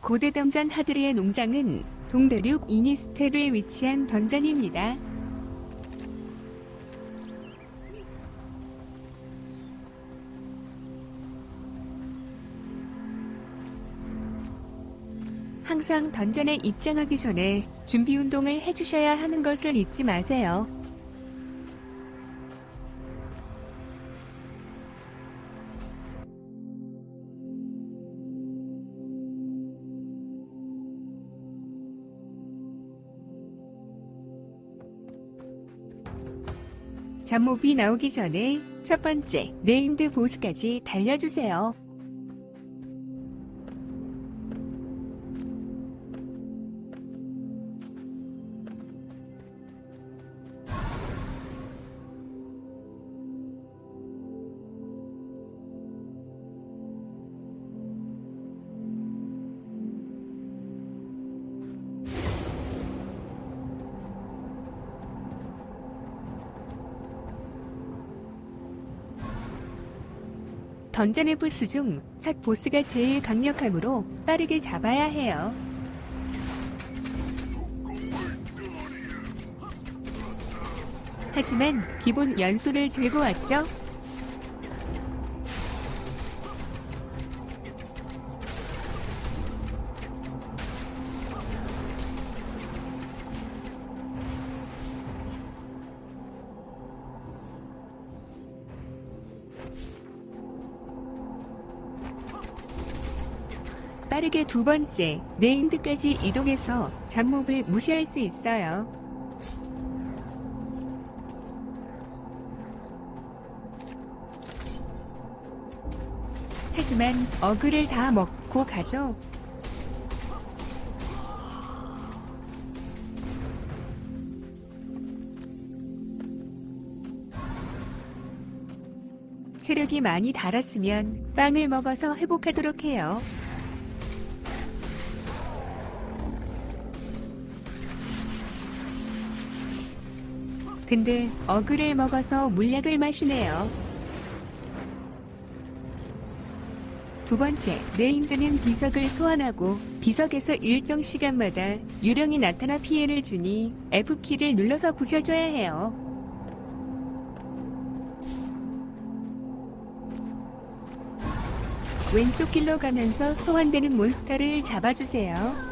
고대 던전 하드리의 농장은 동대륙 이니스테르에 위치한 던전입니다. 항상 던전에 입장하기 전에 준비 운동을 해주셔야 하는 것을 잊지 마세요. 잡몹이 나오기 전에 첫 번째 네임드 보스까지 달려주세요. 던전의 보스 중 첫 보스가 제일 강력하므로 빠르게 잡아야 해요. 하지만 기본 연수를 들고 왔죠? 빠르게 두 번째 네임드까지 이동해서 잡몹을 무시할 수 있어요. 하지만 어그를 다 먹고 가죠. 체력이 많이 달았으면 빵을 먹어서 회복하도록 해요. 근데 어그를 먹어서 물약을 마시네요. 두 번째, 네임드는 비석을 소환하고 비석에서 일정 시간마다 유령이 나타나 피해를 주니 F키를 눌러서 부셔줘야 해요. 왼쪽 길로 가면서 소환되는 몬스터를 잡아주세요.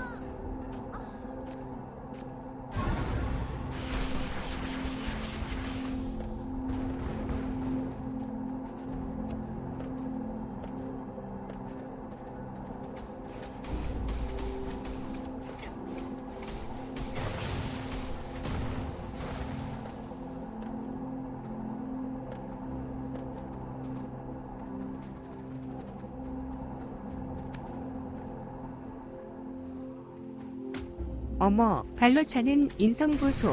어머, 발로 차는 인성보소.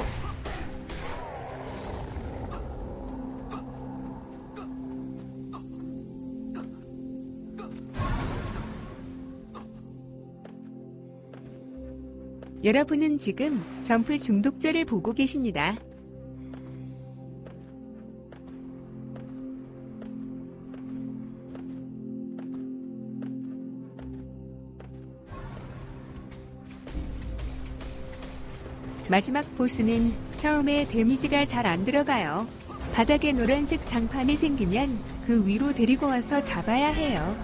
여러분은 지금 점프 중독자를 보고 계십니다. 마지막 보스는 처음에 데미지가 잘 안 들어가요. 바닥에 노란색 장판이 생기면 그 위로 데리고 와서 잡아야 해요.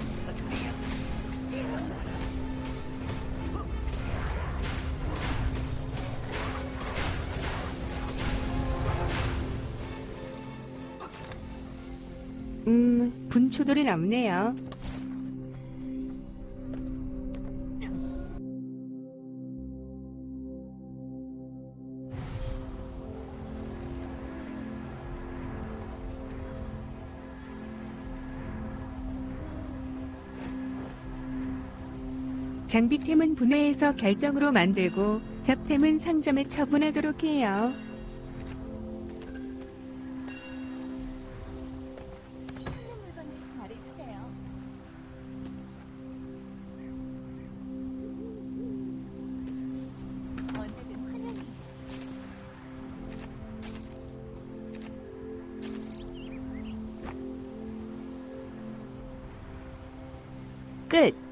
음, 분초돌이 남네요. 장비템은 분해해서 결정으로 만들고 잡템은 상점에 처분하도록 해요. 끝!